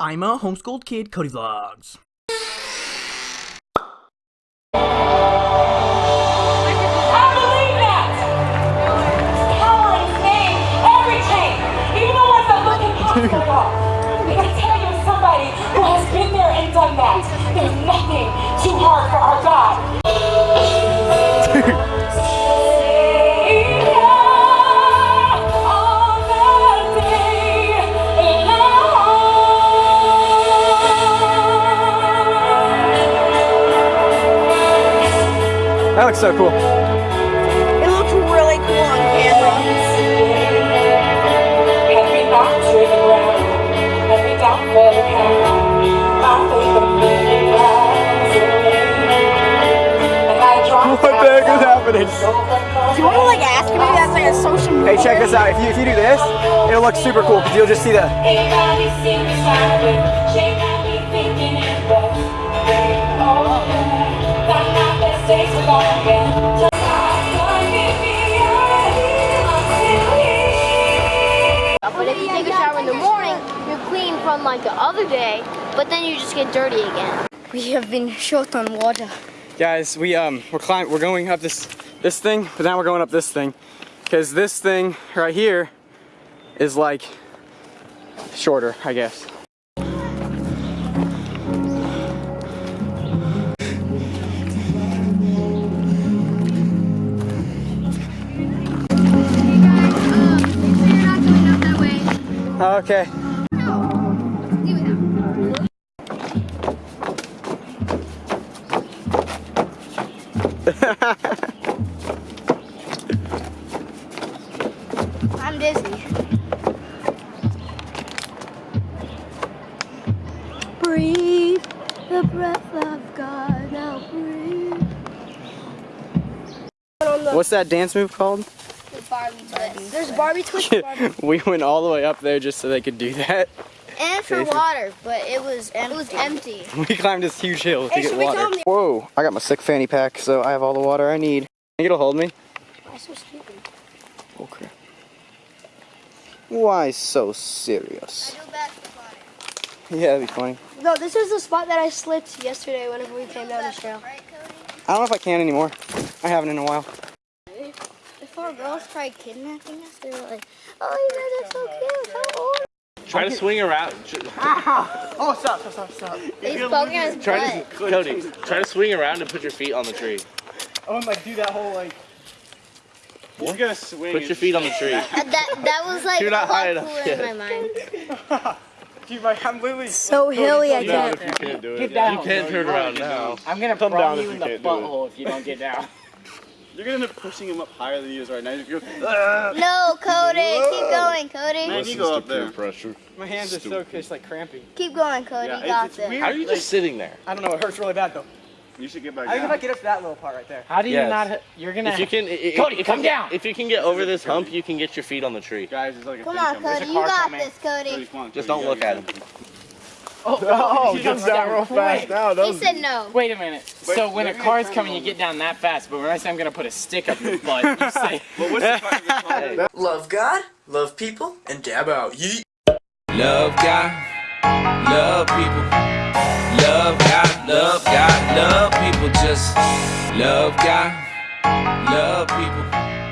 I'm a homeschooled kid, Cody Vlogs. I believe that. Power in name, every even the ones that look impossible. I tell you, somebody who has been there and done that. There's nothing too hard for our God. That looks so cool. It looks really cool on camera. Have not to the ground. Have for the count. My faith of living rise And I drop What the heck is happening? Do you want to like ask me that's like a social media? Hey, check this out. If you, if you do this, it'll look super cool because you'll just see the. But if you take a shower in the morning, you're clean from like the other day, but then you just get dirty again. We have been short on water. Guys, we um we're climbing we're going up this this thing, but now we're going up this thing because this thing right here is like shorter, I guess. Okay. I'm dizzy. Breathe the breath of God. Now breathe. What's that dance move called? The Barbie twist. There's Barbie twist. Barbie. we went all the way up there just so they could do that. and for Jason. water, but it was it was empty. We climbed this huge hill to Hey, get water. tell 'em the- Whoa, I got my sick fanny pack, so I have all the water I need. Think it'll hold me? Why so stupid? Oh crap. Why so serious? I do. Yeah, that'd be funny. No, this is the spot that I slipped yesterday whenever we came down the trail. Right, Cody? I don't know if I can anymore. I haven't in a while. If our girls tried kidnapping us, they were like, "Oh, you guys are so cute. How old?" Try to swing around. Tr- Oh, stop, stop, stop, stop. He's poking his Try to, Cody, try to swing around and put your feet on the tree. I want to like do that whole like. He's gonna swing. Put your feet on the tree. Uh, that that was like You're not high enough yet. in my mind. Dude, my, I'm literally. So hilly, I can't. you can't do it. Get down. You can't turn around now. I'm gonna Come down you if in the can't do it. butthole if you don't get down. You're gonna end up pushing him up higher than he is right now. You're, No, Cody, keep going, Cody. man, you go up there. pressure. My hands are so just like cramping. Keep going, Cody. Yeah, you got it's, this. it's weird. How are you just sitting there? I don't know, it hurts really bad though. You should get back I think if down. I get up to that little part right there. How do you Yes. not? You're gonna. If you can, i- i- Cody, if come you, down. If you can get over this hump, you can get your feet on the tree. Guys, there's like a Come on, coming. Cody. You got coming. this, Cody. Cody, come on, Just don't look at him. Oh, oh, he jumps down real fast now. He said no. Wait a minute. so when a let me car's coming, you get down that fast. But when I say I'm gonna put a stick up your butt, you say. Well, what's the part of car? Love God, love people, and dab out. Yeet. Love God, love people. Love God, love God, love people. Just love God, love people.